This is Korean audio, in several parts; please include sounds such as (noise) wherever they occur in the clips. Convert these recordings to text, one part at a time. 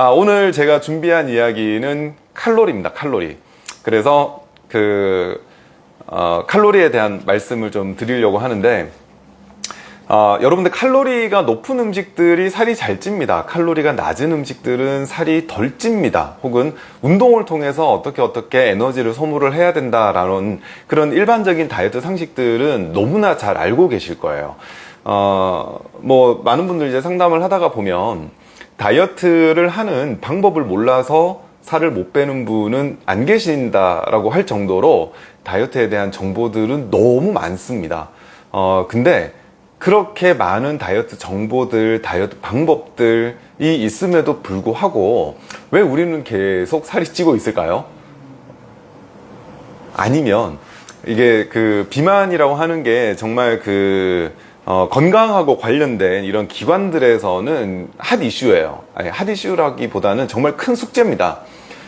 아, 오늘 제가 준비한 이야기는 칼로리입니다. 칼로리. 그래서 그 어, 칼로리에 대한 말씀을 좀 드리려고 하는데 어, 여러분들 칼로리가 높은 음식들이 살이 잘 찝니다. 칼로리가 낮은 음식들은 살이 덜 찝니다. 혹은 운동을 통해서 어떻게 어떻게 에너지를 소모를 해야 된다라는 그런 일반적인 다이어트 상식들은 너무나 잘 알고 계실 거예요. 어, 뭐 많은 분들 이제 상담을 하다가 보면 다이어트를 하는 방법을 몰라서 살을 못 빼는 분은 안 계신다라고 할 정도로 다이어트에 대한 정보들은 너무 많습니다. 어, 근데 그렇게 많은 다이어트 정보들, 다이어트 방법들이 있음에도 불구하고 왜 우리는 계속 살이 찌고 있을까요? 아니면 이게 그 비만이라고 하는 게 정말 그 어, 건강하고 관련된 이런 기관들에서는 핫 이슈예요. 아니, 핫 이슈라기보다는 정말 큰 숙제입니다.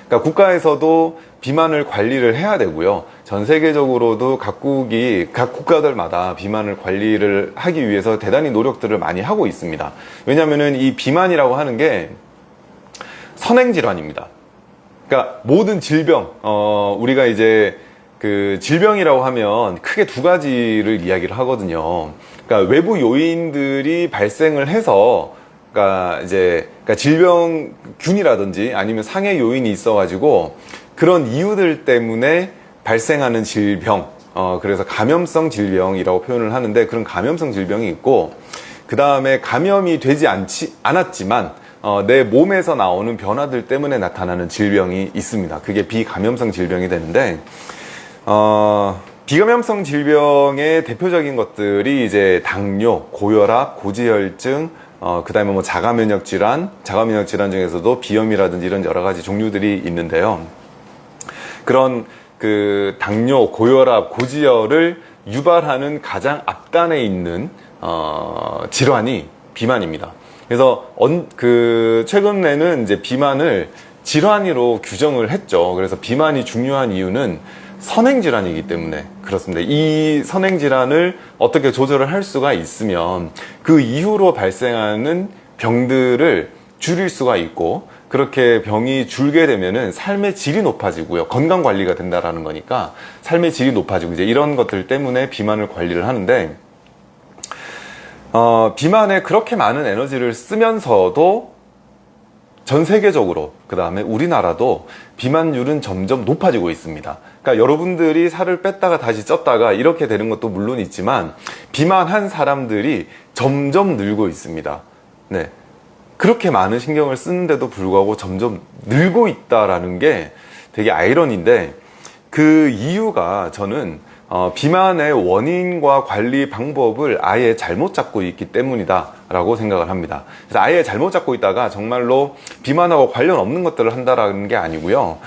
그러니까 국가에서도 비만을 관리를 해야 되고요. 전 세계적으로도 각국이 각 국가들마다 비만을 관리를 하기 위해서 대단히 노력들을 많이 하고 있습니다. 왜냐하면 이 비만이라고 하는 게 선행 질환입니다. 그러니까 모든 질병, 어, 우리가 이제 그 질병이라고 하면 크게 두 가지를 이야기를 하거든요. 그러니까 외부 요인들이 발생을 해서 그러니까 이제 그러니까 질병균이라든지 아니면 상해 요인이 있어 가지고 그런 이유들 때문에 발생하는 질병, 어, 그래서 감염성 질병이라고 표현을 하는데 그런 감염성 질병이 있고 그 다음에 감염이 되지 않지, 않았지만 어, 내 몸에서 나오는 변화들 때문에 나타나는 질병이 있습니다. 그게 비감염성 질병이 되는데 어, 비감염성 질병의 대표적인 것들이 이제 당뇨, 고혈압, 고지혈증, 어, 그 다음에 뭐 자가면역 질환, 자가면역 질환 중에서도 비염이라든지 이런 여러 가지 종류들이 있는데요. 그런 그 당뇨, 고혈압, 고지혈을 유발하는 가장 앞단에 있는 어, 질환이 비만입니다. 그래서 언, 그 최근에는 이제 비만을 질환으로 규정을 했죠. 그래서 비만이 중요한 이유는 선행질환이기 때문에 그렇습니다. 이 선행질환을 어떻게 조절을 할 수가 있으면 그 이후로 발생하는 병들을 줄일 수가 있고 그렇게 병이 줄게 되면은 삶의 질이 높아지고요. 건강 관리가 된다라는 거니까 삶의 질이 높아지고 이제 이런 것들 때문에 비만을 관리를 하는데 어, 비만에 그렇게 많은 에너지를 쓰면서도 전 세계적으로 그 다음에 우리나라도 비만율은 점점 높아지고 있습니다. 그러니까 여러분들이 살을 뺐다가 다시 쪘다가 이렇게 되는 것도 물론 있지만 비만한 사람들이 점점 늘고 있습니다. 네. 그렇게 많은 신경을 쓰는데도 불구하고 점점 늘고 있다라는 게 되게 아이러니인데 그 이유가 저는 어, 비만의 원인과 관리 방법을 아예 잘못 잡고 있기 때문이다 라고 생각을 합니다 그래서 아예 잘못 잡고 있다가 정말로 비만하고 관련 없는 것들을 한다라는 게 아니고요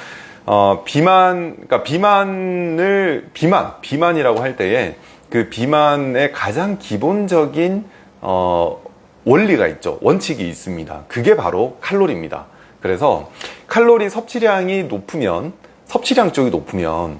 어, 비만, 그러니까 비만을, 비만, 비만이라고 할 때에 그 비만의 가장 기본적인, 어, 원리가 있죠. 원칙이 있습니다. 그게 바로 칼로리입니다. 그래서 칼로리 섭취량이 높으면 섭취량 쪽이 높으면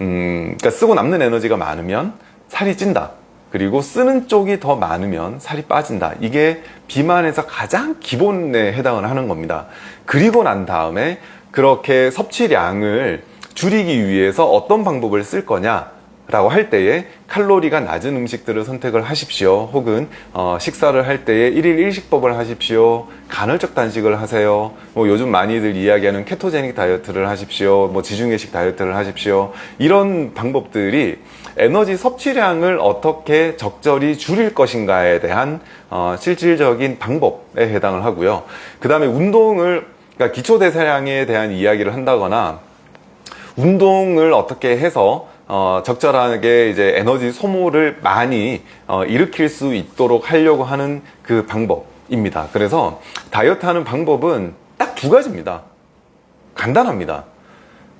음, 그러니까 쓰고 남는 에너지가 많으면 살이 찐다. 그리고 쓰는 쪽이 더 많으면 살이 빠진다. 이게 비만에서 가장 기본에 해당을 하는 겁니다. 그리고 난 다음에 그렇게 섭취량을 줄이기 위해서 어떤 방법을 쓸 거냐 라고 할 때에 칼로리가 낮은 음식들을 선택을 하십시오. 혹은 어, 식사를 할 때에 1일 1식법을 하십시오. 간헐적 단식을 하세요. 뭐 요즘 많이들 이야기하는 케토제닉 다이어트를 하십시오. 뭐 지중해식 다이어트를 하십시오. 이런 방법들이 에너지 섭취량을 어떻게 적절히 줄일 것인가에 대한 어, 실질적인 방법에 해당을 하고요. 그 다음에 운동을 그러니까 기초대사량에 대한 이야기를 한다거나 운동을 어떻게 해서 어, 적절하게 이제 에너지 소모를 많이 어, 일으킬 수 있도록 하려고 하는 그 방법입니다. 그래서 다이어트 하는 방법은 딱 두 가지입니다. 간단합니다.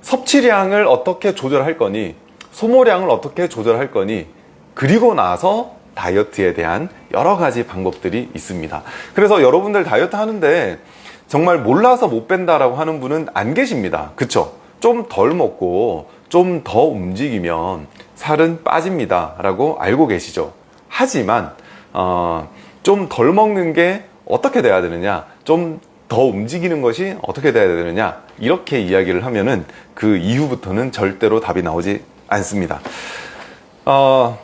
섭취량을 어떻게 조절할 거니, 소모량을 어떻게 조절할 거니, 그리고 나서 다이어트에 대한 여러 가지 방법들이 있습니다. 그래서 여러분들 다이어트 하는데 정말 몰라서 못 뺀다라고 하는 분은 안 계십니다. 그쵸? 좀 덜 먹고 좀 더 움직이면 살은 빠집니다 라고 알고 계시죠? 하지만 어, 좀 덜 먹는 게 어떻게 돼야 되느냐? 좀 더 움직이는 것이 어떻게 돼야 되느냐? 이렇게 이야기를 하면은 그 이후부터는 절대로 답이 나오지 않습니다. 어,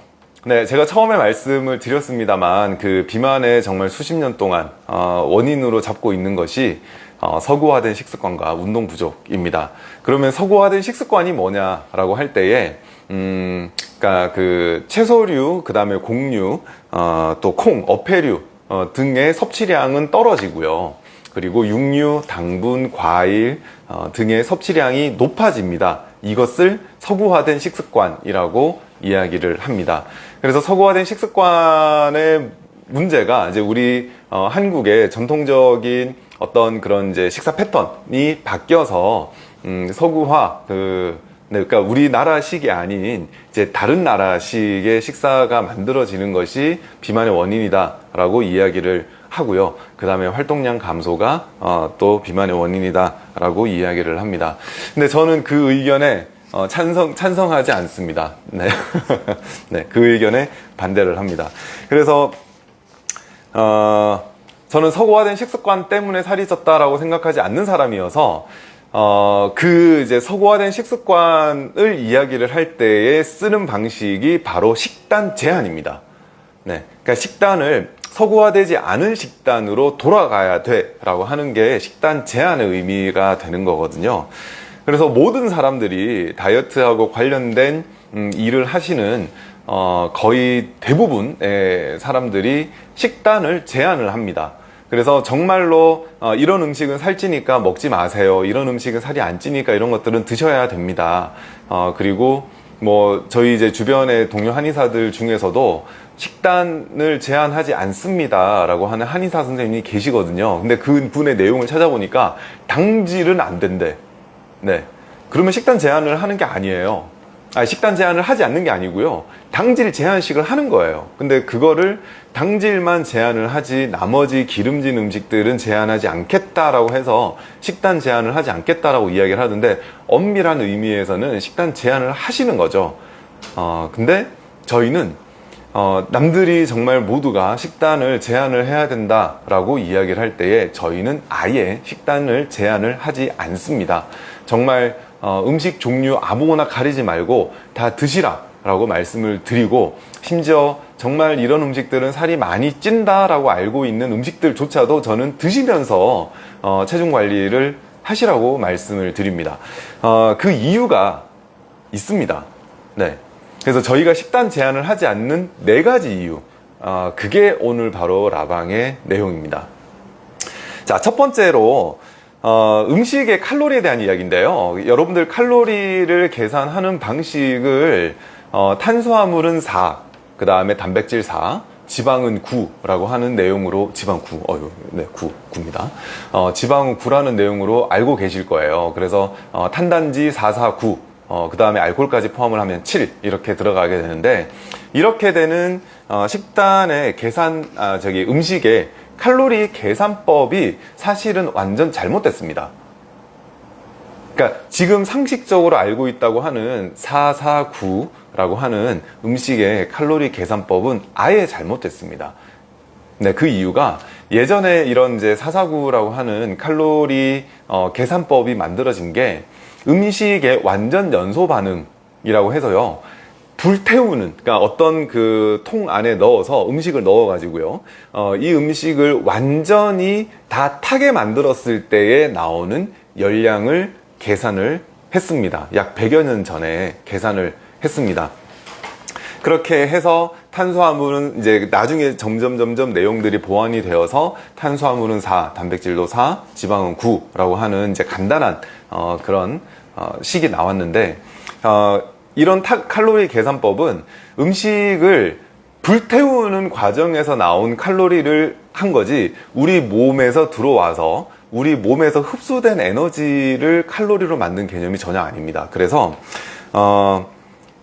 네, 제가 처음에 말씀을 드렸습니다만 그 비만의 정말 수십 년 동안 어, 원인으로 잡고 있는 것이 어, 서구화된 식습관과 운동 부족입니다. 그러면 서구화된 식습관이 뭐냐라고 할 때에 음, 그러니까 그 채소류, 그 다음에 곡류, 어, 또 콩, 어패류 어, 등의 섭취량은 떨어지고요. 그리고 육류, 당분, 과일 어, 등의 섭취량이 높아집니다. 이것을 서구화된 식습관이라고 이야기를 합니다. 그래서 서구화된 식습관의 문제가 이제 우리 어, 한국의 전통적인 어떤 그런 이제 식사 패턴이 바뀌어서 음, 서구화 그 네, 그러니까 우리나라식이 아닌 이제 다른 나라식의 식사가 만들어지는 것이 비만의 원인이다라고 이야기를 하고요. 그 다음에 활동량 감소가 어, 또 비만의 원인이다라고 이야기를 합니다. 근데 저는 그 의견에 어, 찬성, 찬성하지 않습니다. 네. (laughs) 네, 그 의견에 반대를 합니다. 그래서, 어, 저는 서구화된 식습관 때문에 살이 쪘다라고 생각하지 않는 사람이어서, 어, 그 이제 서구화된 식습관을 이야기를 할 때에 쓰는 방식이 바로 식단 제한입니다. 네. 그러니까 식단을 서구화되지 않은 식단으로 돌아가야 돼 라고 하는 게 식단 제한의 의미가 되는 거거든요. 그래서 모든 사람들이 다이어트하고 관련된 음, 일을 하시는 어, 거의 대부분의 사람들이 식단을 제한을 합니다. 그래서 정말로 어, 이런 음식은 살찌니까 먹지 마세요. 이런 음식은 살이 안 찌니까 이런 것들은 드셔야 됩니다. 어, 그리고 뭐 저희 이제 주변의 동료 한의사들 중에서도 식단을 제한하지 않습니다 라고 하는 한의사 선생님이 계시거든요 근데 그 분의 내용을 찾아보니까 당질은 안 된대 네. 그러면 식단 제한을 하는 게 아니에요. 아, 식단 제한을 하지 않는 게 아니고요. 당질 제한식을 하는 거예요. 근데 그거를 당질만 제한을 하지 나머지 기름진 음식들은 제한하지 않겠다라고 해서 식단 제한을 하지 않겠다라고 이야기를 하던데 엄밀한 의미에서는 식단 제한을 하시는 거죠. 어, 근데 저희는 어, 남들이 정말 모두가 식단을 제한을 해야 된다라고 이야기를 할 때에 저희는 아예 식단을 제한을 하지 않습니다. 정말 어, 음식 종류 아무거나 가리지 말고 다 드시라 라고 말씀을 드리고 심지어 정말 이런 음식들은 살이 많이 찐다 라고 알고 있는 음식들조차도 저는 드시면서 어, 체중 관리를 하시라고 말씀을 드립니다. 어, 그 이유가 있습니다. 네. 그래서 저희가 식단 제한을 하지 않는 네 가지 이유. 어, 그게 오늘 바로 라방의 내용입니다. 자 첫 번째로 어, 음식의 칼로리에 대한 이야기인데요. 여러분들 칼로리를 계산하는 방식을 어, 탄수화물은 4, 그 다음에 단백질 4, 지방은 9라고 하는 내용으로 지방 9, 어유, 네, 9, 9입니다. 어, 지방은 9라는 내용으로 알고 계실 거예요. 그래서 어, 탄단지 449, 어, 그 다음에 알코올까지 포함을 하면 7 이렇게 들어가게 되는데 이렇게 되는 어, 식단의 계산, 아, 저기 음식의 칼로리 계산법이 사실은 완전 잘못됐습니다. 그러니까 지금 상식적으로 알고 있다고 하는 449라고 하는 음식의 칼로리 계산법은 아예 잘못됐습니다. 네, 그 이유가 예전에 이런 이제 449라고 하는 칼로리 어, 계산법이 만들어진 게 음식의 완전 연소 반응이라고 해서요. 불태우는 그러니까 어떤 그 통 안에 넣어서 음식을 넣어 가지고요. 어, 이 음식을 완전히 다 타게 만들었을 때에 나오는 열량을 계산을 했습니다. 약 100여 년 전에 계산을 했습니다. 그렇게 해서 탄수화물은 이제 나중에 점점 점점 내용들이 보완이 되어서 탄수화물은 4, 단백질도 4, 지방은 9라고 하는 이제 간단한 어, 그런 어, 식이 나왔는데 어, 이런 타, 칼로리 계산법은 음식을 불태우는 과정에서 나온 칼로리를 한 거지 우리 몸에서 들어와서 우리 몸에서 흡수된 에너지를 칼로리로 만든 개념이 전혀 아닙니다. 그래서 어,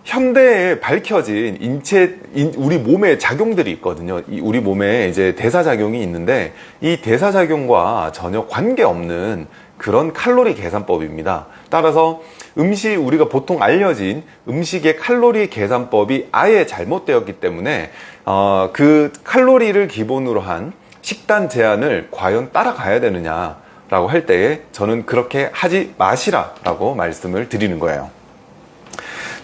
현대에 밝혀진 인체 인, 우리 몸의 작용들이 있거든요. 우리 몸에 이제 대사작용이 있는데 이 대사작용과 전혀 관계없는 그런 칼로리 계산법입니다. 따라서 음식 우리가 보통 알려진 음식의 칼로리 계산법이 아예 잘못되었기 때문에 어, 그 칼로리를 기본으로 한 식단 제한을 과연 따라가야 되느냐 라고 할 때에 저는 그렇게 하지 마시라 라고 말씀을 드리는 거예요.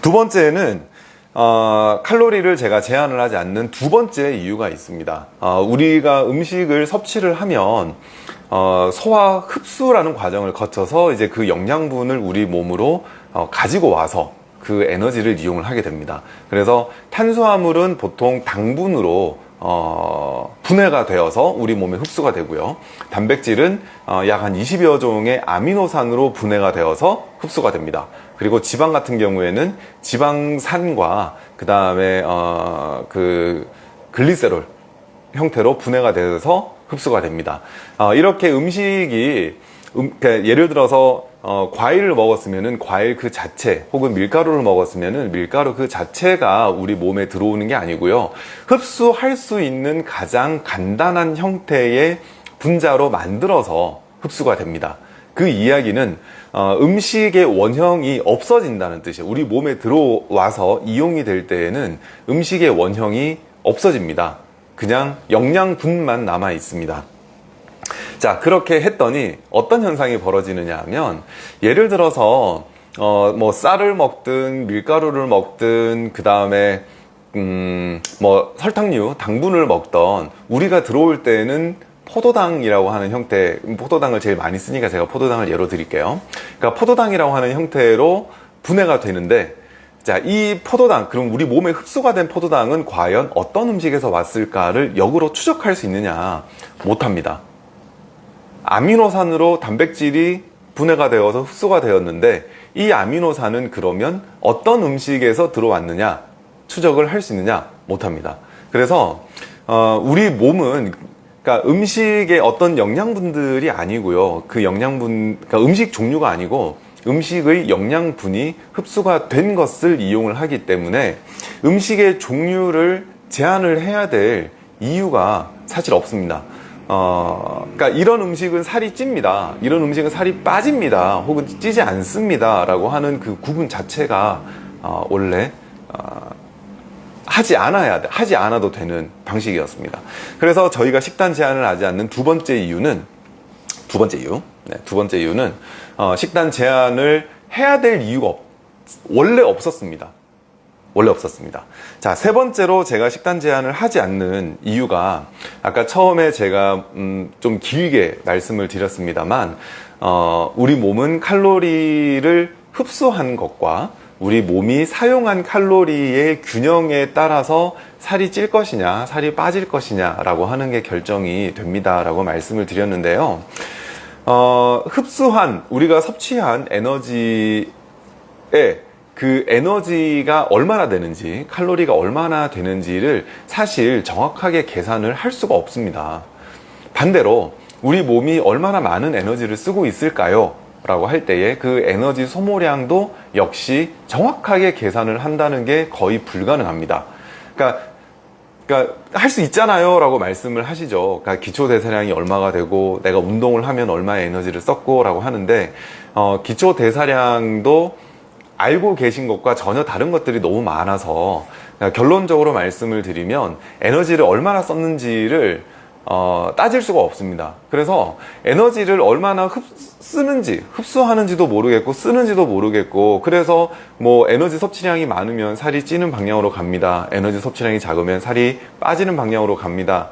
두 번째는 어, 칼로리를 제가 제한을 하지 않는 두 번째 이유가 있습니다. 어, 우리가 음식을 섭취를 하면 어, 소화 흡수라는 과정을 거쳐서 이제 그 영양분을 우리 몸으로 어, 가지고 와서 그 에너지를 이용을 하게 됩니다. 그래서 탄수화물은 보통 당분으로 어, 분해가 되어서 우리 몸에 흡수가 되고요. 단백질은 어, 약한 20여 종의 아미노산으로 분해가 되어서 흡수가 됩니다. 그리고 지방 같은 경우에는 지방산과 그 다음에 어, 그 글리세롤 형태로 분해가 돼서 흡수가 됩니다. 어, 이렇게 음식이 음, 그러니까 예를 들어서 어, 과일을 먹었으면은 과일 그 자체 혹은 밀가루를 먹었으면은 밀가루 그 자체가 우리 몸에 들어오는 게 아니고요. 흡수할 수 있는 가장 간단한 형태의 분자로 만들어서 흡수가 됩니다. 그 이야기는 어, 음식의 원형이 없어진다는 뜻이에요. 우리 몸에 들어와서 이용이 될 때에는 음식의 원형이 없어집니다. 그냥 영양분만 남아 있습니다. 자, 그렇게 했더니 어떤 현상이 벌어지느냐 하면 예를 들어서 어, 뭐 쌀을 먹든 밀가루를 먹든 그 다음에 음, 뭐 설탕류, 당분을 먹던 우리가 들어올 때는 포도당이라고 하는 형태, 포도당을 제일 많이 쓰니까 제가 포도당을 예로 드릴게요. 그러니까 포도당이라고 하는 형태로 분해가 되는데 자, 이 포도당, 그럼 우리 몸에 흡수가 된 포도당은 과연 어떤 음식에서 왔을까를 역으로 추적할 수 있느냐? 못합니다. 아미노산으로 단백질이 분해가 되어서 흡수가 되었는데 이 아미노산은 그러면 어떤 음식에서 들어왔느냐? 추적을 할 수 있느냐? 못합니다. 그래서 어, 우리 몸은 그러니까 음식의 어떤 영양분들이 아니고요. 그 영양분, 그러니까 음식 종류가 아니고 음식의 영양분이 흡수가 된 것을 이용을 하기 때문에 음식의 종류를 제한을 해야 될 이유가 사실 없습니다. 어, 그러니까 이런 음식은 살이 찝니다. 이런 음식은 살이 빠집니다. 혹은 찌지 않습니다. 라고 하는 그 구분 자체가 어, 원래 어, 하지 않아야 돼. 하지 않아도 되는 방식이었습니다. 그래서 저희가 식단 제한을 하지 않는 두 번째 이유는 두 번째 이유. 네, 두 번째 이유는 어, 식단 제한을 해야 될 이유가 없, 원래 없었습니다. 원래 없었습니다. 자, 세 번째로 제가 식단 제한을 하지 않는 이유가 아까 처음에 제가 음, 좀 길게 말씀을 드렸습니다만 어, 우리 몸은 칼로리를 흡수한 것과 우리 몸이 사용한 칼로리의 균형에 따라서 살이 찔 것이냐, 살이 빠질 것이냐 라고 하는 게 결정이 됩니다 라고 말씀을 드렸는데요. 어, 흡수한 우리가 섭취한 에너지에 그 에너지가 얼마나 되는지 칼로리가 얼마나 되는지를 사실 정확하게 계산을 할 수가 없습니다 반대로 우리 몸이 얼마나 많은 에너지를 쓰고 있을까요? 라고 할 때에 그 에너지 소모량도 역시 정확하게 계산을 한다는 게 거의 불가능합니다 그러니까 그러니까 할 수 있잖아요 라고 말씀을 하시죠. 그러니까 기초 대사량이 얼마가 되고 내가 운동을 하면 얼마의 에너지를 썼고 라고 하는데 어, 기초 대사량도 알고 계신 것과 전혀 다른 것들이 너무 많아서 결론적으로 말씀을 드리면 에너지를 얼마나 썼는지를 어, 따질 수가 없습니다. 그래서 에너지를 얼마나 흡, 쓰는지 흡수하는지도 모르겠고 쓰는지도 모르겠고 그래서 뭐 에너지 섭취량이 많으면 살이 찌는 방향으로 갑니다. 에너지 섭취량이 작으면 살이 빠지는 방향으로 갑니다.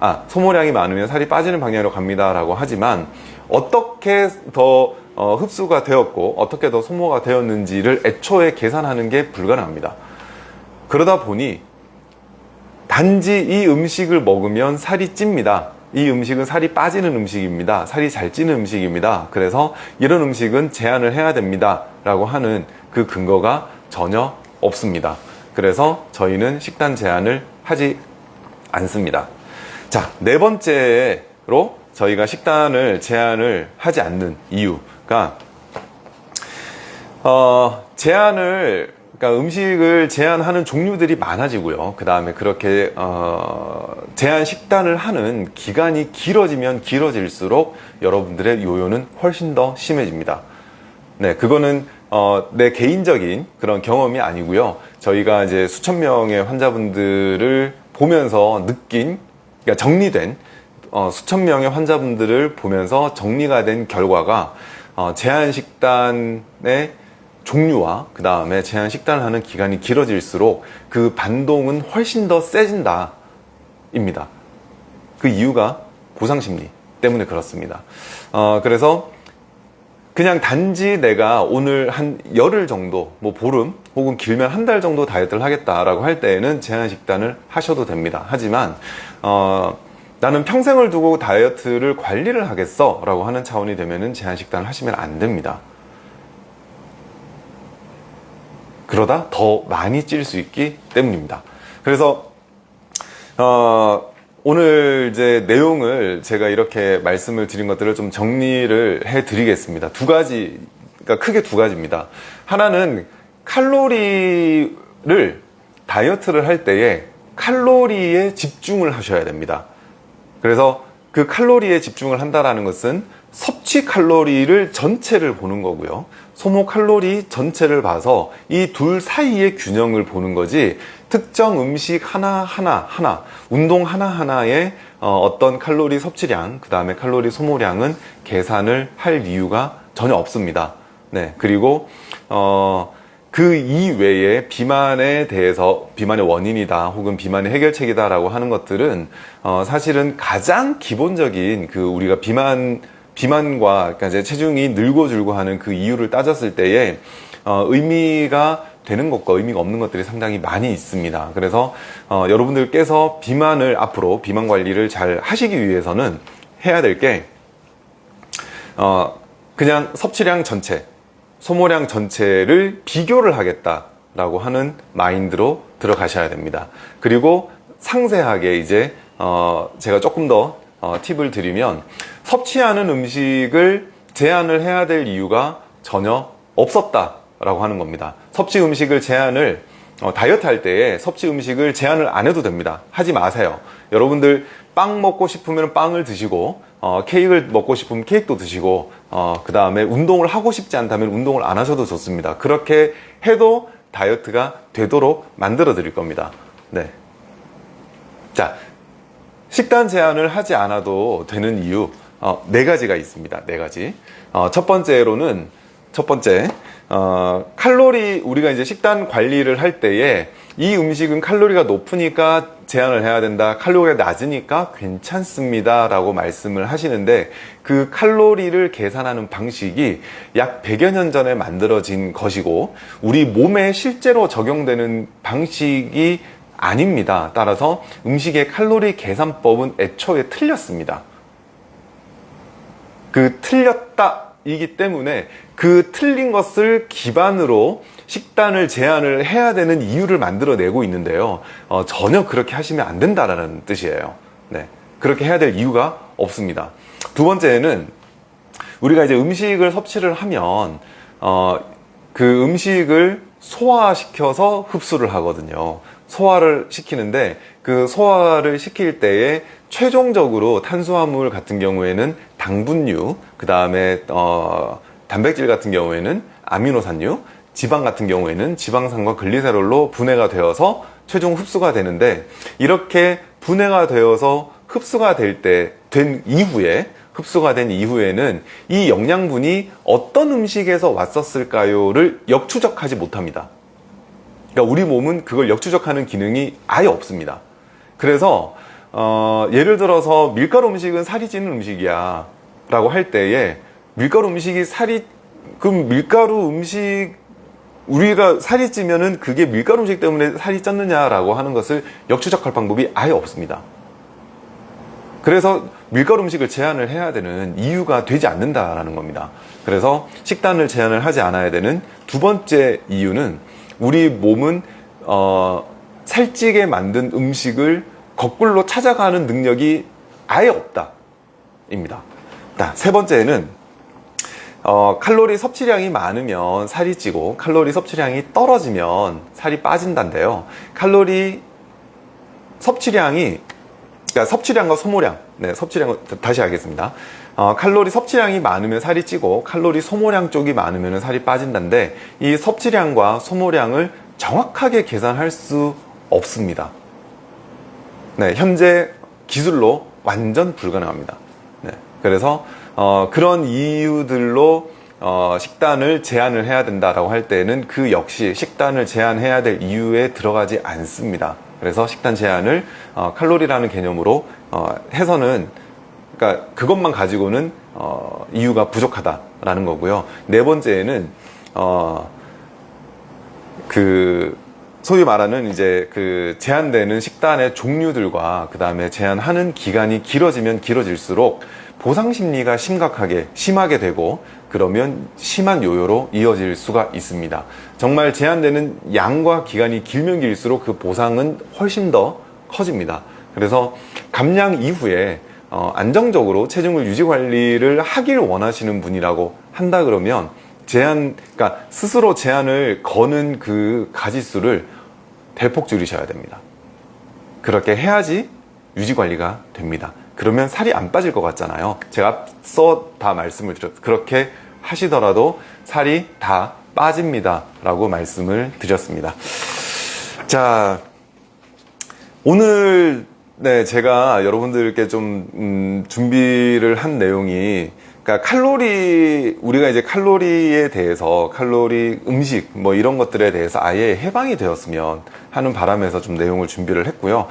아 소모량이 많으면 살이 빠지는 방향으로 갑니다. 라고 하지만 어떻게 더 어, 흡수가 되었고 어떻게 더 소모가 되었는지를 애초에 계산하는 게 불가능합니다. 그러다 보니 단지 이 음식을 먹으면 살이 찝니다. 이 음식은 살이 빠지는 음식입니다. 살이 잘 찌는 음식입니다. 그래서 이런 음식은 제한을 해야 됩니다. 라고 하는 그 근거가 전혀 없습니다. 그래서 저희는 식단 제한을 하지 않습니다. 자 네 번째로 저희가 식단을 제한을 하지 않는 이유 그러니까 어, 제한을 그러니까 음식을 제한하는 종류들이 많아지고요. 그 다음에 그렇게 어, 제한 식단을 하는 기간이 길어지면 길어질수록 여러분들의 요요는 훨씬 더 심해집니다. 네, 그거는 어, 내 개인적인 그런 경험이 아니고요. 저희가 이제 수천 명의 환자분들을 보면서 느낀, 그러니까 정리된 어, 수천 명의 환자분들을 보면서 정리가 된 결과가 어, 제한 식단의 종류와 그 다음에 제한 식단을 하는 기간이 길어질수록 그 반동은 훨씬 더 세진다 입니다. 그 이유가 보상심리 때문에 그렇습니다. 어, 그래서 그냥 단지 내가 오늘 한 열흘 정도, 뭐 보름 혹은 길면 한 달 정도 다이어트를 하겠다라고 할 때에는 제한 식단을 하셔도 됩니다. 하지만 어, 나는 평생을 두고 다이어트를 관리를 하겠어 라고 하는 차원이 되면 은 제한 식단을 하시면 안 됩니다. 그러다 더 많이 찔 수 있기 때문입니다. 그래서 어, 오늘 이제 내용을 제가 이렇게 말씀을 드린 것들을 좀 정리를 해 드리겠습니다. 두 가지, 그러니까 크게 두 가지입니다. 하나는 칼로리를 다이어트를 할 때에 칼로리에 집중을 하셔야 됩니다. 그래서 그 칼로리에 집중을 한다라는 것은 섭취 칼로리를 전체를 보는 거고요. 소모 칼로리 전체를 봐서 이 둘 사이의 균형을 보는 거지 특정 음식 하나하나 하나 운동 하나하나의 어, 떤 칼로리 섭취량 그 다음에 칼로리 소모량은 계산을 할 이유가 전혀 없습니다. 네 그리고 어, 그 이외에 비만에 대해서 비만의 원인이다 혹은 비만의 해결책이다 라고 하는 것들은 어, 사실은 가장 기본적인 그 우리가 비만 비만과 그러니까 이제 체중이 늘고 줄고 하는 그 이유를 따졌을 때에 어, 의미가 되는 것과 의미가 없는 것들이 상당히 많이 있습니다. 그래서 어, 여러분들께서 비만을 앞으로 비만 관리를 잘 하시기 위해서는 해야 될게 어, 그냥 섭취량 전체, 소모량 전체를 비교를 하겠다라고 하는 마인드로 들어가셔야 됩니다. 그리고 상세하게 이제 어, 제가 조금 더 어, 팁을 드리면 섭취하는 음식을 제한을 해야 될 이유가 전혀 없었다라고 하는 겁니다. 섭취 음식을 제한을 어, 다이어트 할 때에 섭취 음식을 제한을 안 해도 됩니다. 하지 마세요. 여러분들 빵 먹고 싶으면 빵을 드시고 어, 케이크를 먹고 싶으면 케이크도 드시고 어, 그 다음에 운동을 하고 싶지 않다면 운동을 안 하셔도 좋습니다. 그렇게 해도 다이어트가 되도록 만들어 드릴 겁니다. 네. 자, 식단 제한을 하지 않아도 되는 이유 어, 네 가지가 있습니다. 네 가지. 어, 첫 번째로는 첫 번째 어, 칼로리 우리가 이제 식단 관리를 할 때에 이 음식은 칼로리가 높으니까 제한을 해야 된다. 칼로리가 낮으니까 괜찮습니다. 라고 말씀을 하시는데 그 칼로리를 계산하는 방식이 약 100여 년 전에 만들어진 것이고 우리 몸에 실제로 적용되는 방식이 아닙니다. 따라서 음식의 칼로리 계산법은 애초에 틀렸습니다. 그 틀렸다 이기 때문에 그 틀린 것을 기반으로 식단을 제한을 해야 되는 이유를 만들어내고 있는데요. 어, 전혀 그렇게 하시면 안 된다라는 뜻이에요. 네. 그렇게 해야 될 이유가 없습니다. 두 번째는 우리가 이제 음식을 섭취를 하면 어, 그 음식을 소화시켜서 흡수를 하거든요. 소화를 시키는데 그 소화를 시킬 때에 최종적으로 탄수화물 같은 경우에는 당분류, 그 다음에 어, 단백질 같은 경우에는 아미노산류, 지방 같은 경우에는 지방산과 글리세롤로 분해가 되어서 최종 흡수가 되는데 이렇게 분해가 되어서 흡수가 될 때 된 이후에 흡수가 된 이후에는 이 영양분이 어떤 음식에서 왔었을까요를 역추적하지 못합니다. 그러니까 우리 몸은 그걸 역추적하는 기능이 아예 없습니다. 그래서 어, 예를 들어서 밀가루 음식은 살이 찌는 음식이야 라고 할 때에 밀가루 음식이 살이 그럼 밀가루 음식 우리가 살이 찌면은 그게 밀가루 음식 때문에 살이 쪘느냐라고 하는 것을 역추적할 방법이 아예 없습니다. 그래서 밀가루 음식을 제한을 해야 되는 이유가 되지 않는다라는 겁니다. 그래서 식단을 제한을 하지 않아야 되는 두 번째 이유는 우리 몸은 어, 살찌게 만든 음식을 거꾸로 찾아가는 능력이 아예 없다 입니다. 세 번째는 어, 칼로리 섭취량이 많으면 살이 찌고 칼로리 섭취량이 떨어지면 살이 빠진다인데요. 칼로리 섭취량이 그러니까 섭취량과 소모량 네, 섭취량 다시 하겠습니다 어, 칼로리 섭취량이 많으면 살이 찌고 칼로리 소모량 쪽이 많으면 살이 빠진다인데 이 섭취량과 소모량을 정확하게 계산할 수 없습니다 네, 현재 기술로 완전 불가능합니다. 네. 그래서 어, 그런 이유들로 어, 식단을 제한을 해야 된다라고 할 때는 그 역시 식단을 제한해야 될 이유에 들어가지 않습니다. 그래서 식단 제한을 어, 칼로리라는 개념으로 어, 해서는 그러니까 그것만 가지고는 어, 이유가 부족하다라는 거고요. 네 번째는 어, 그 소위 말하는 이제 그 제한되는 식단의 종류들과 그 다음에 제한하는 기간이 길어지면 길어질수록 보상 심리가 심각하게 심하게 되고 그러면 심한 요요로 이어질 수가 있습니다. 정말 제한되는 양과 기간이 길면 길수록 그 보상은 훨씬 더 커집니다. 그래서 감량 이후에 어, 안정적으로 체중을 유지 관리를 하길 원하시는 분이라고 한다 그러면 제한, 그러니까 스스로 제한을 거는 그 가지수를 대폭 줄이셔야 됩니다. 그렇게 해야지 유지 관리가 됩니다. 그러면 살이 안 빠질 것 같잖아요. 제가 앞서 다 말씀을 드렸, 그렇게 하시더라도 살이 다 빠집니다. 라고 말씀을 드렸습니다. 자, 오늘 네, 제가 여러분들께 좀 음, 준비를 한 내용이 그러니까 칼로리 우리가 이제 칼로리에 대해서 칼로리 음식 뭐 이런 것들에 대해서 아예 해방이 되었으면 하는 바람에서 좀 내용을 준비를 했고요.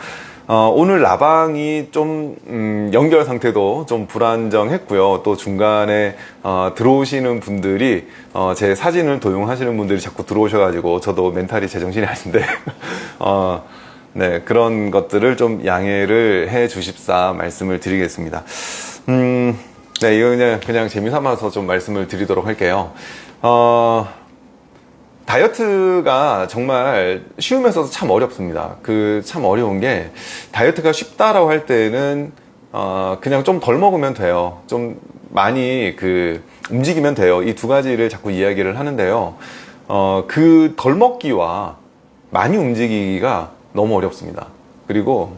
어, 오늘 라방이 좀 음, 연결 상태도 좀 불안정했고요. 또 중간에 어, 들어오시는 분들이 어, 제 사진을 도용하시는 분들이 자꾸 들어오셔가지고 저도 멘탈이 제정신이 아닌데 (laughs) 어, 네, 그런 것들을 좀 양해를 해 주십사 말씀을 드리겠습니다. 음, 네, 이거 그냥, 그냥 재미삼아서 좀 말씀을 드리도록 할게요. 어, 다이어트가 정말 쉬우면서도 참 어렵습니다. 그 참 어려운 게 다이어트가 쉽다라고 할 때는 어, 그냥 좀 덜 먹으면 돼요. 좀 많이 그 움직이면 돼요. 이 두 가지를 자꾸 이야기를 하는데요. 어, 그 덜 먹기와 많이 움직이기가 너무 어렵습니다. 그리고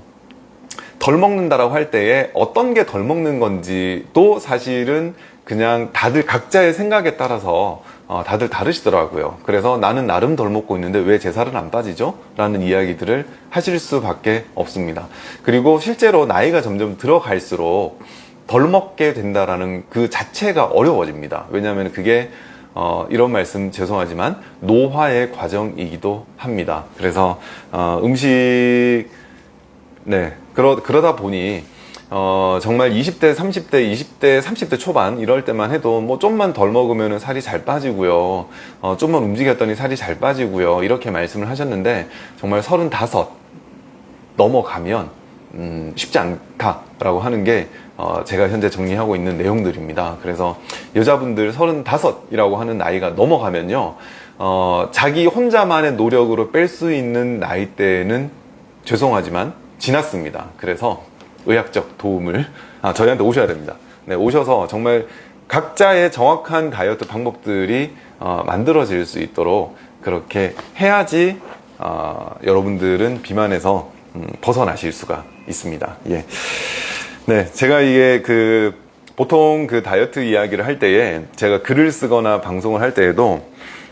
덜 먹는다라고 할 때에 어떤 게 덜 먹는 건지도 사실은 그냥 다들 각자의 생각에 따라서 어, 다들 다르시더라고요. 그래서 나는 나름 덜 먹고 있는데 왜 제 살은 안 빠지죠? 라는 이야기들을 하실 수밖에 없습니다. 그리고 실제로 나이가 점점 들어갈수록 덜 먹게 된다라는 그 자체가 어려워집니다. 왜냐하면 그게 어, 이런 말씀 죄송하지만 노화의 과정이기도 합니다. 그래서 어, 음식 네 그러, 그러다 보니 어, 정말 20대, 30대, 20대, 30대 초반 이럴 때만 해도 뭐 좀만 덜 먹으면 살이 잘 빠지고요. 어, 좀만 움직였더니 살이 잘 빠지고요. 이렇게 말씀을 하셨는데 정말 35 넘어가면 음, 쉽지 않다라고 하는 게 어, 제가 현재 정리하고 있는 내용들입니다. 그래서 여자분들 35이라고 하는 나이가 넘어가면요. 어, 자기 혼자만의 노력으로 뺄 수 있는 나이대는 죄송하지만 지났습니다. 그래서 의학적 도움을 아, 저희한테 오셔야 됩니다. 네, 오셔서 정말 각자의 정확한 다이어트 방법들이 어, 만들어질 수 있도록 그렇게 해야지 어, 여러분들은 비만에서 음, 벗어나실 수가 있습니다. 예. 네, 제가 이게 그 보통 그 다이어트 이야기를 할 때에 제가 글을 쓰거나 방송을 할 때에도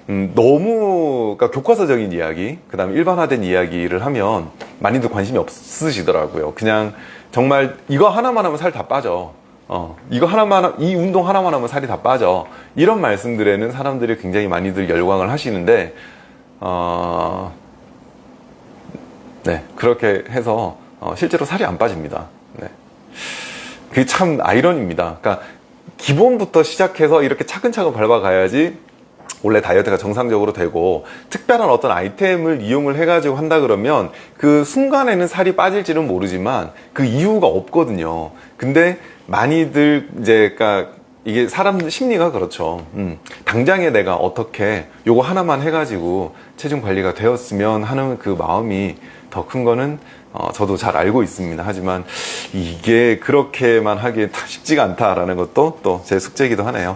음, 너무 그러니까 교과서적인 이야기, 그 다음에 일반화된 이야기를 하면 많이들 관심이 없으시더라고요. 그냥 정말 이거 하나만 하면 살 다 빠져. 어, 이거 하나만, 하- 이 운동 하나만 하면 살이 다 빠져. 이런 말씀들에는 사람들이 굉장히 많이들 열광을 하시는데, 어, 네, 그렇게 해서, 어, 실제로 살이 안 빠집니다. 네. 그게 참 아이러니입니다. 그러니까, 기본부터 시작해서 이렇게 차근차근 밟아가야지 원래 다이어트가 정상적으로 되고 특별한 어떤 아이템을 이용을 해가지고 한다 그러면 그 순간에는 살이 빠질지는 모르지만 그 이유가 없거든요. 근데 많이들 이제 그러니까 이게 사람 심리가 그렇죠. 음, 당장에 내가 어떻게 요거 하나만 해가지고 체중 관리가 되었으면 하는 그 마음이 더 큰 거는 어, 저도 잘 알고 있습니다. 하지만 이게 그렇게만 하기에 쉽지가 않다라는 것도 또 제 숙제이기도 하네요.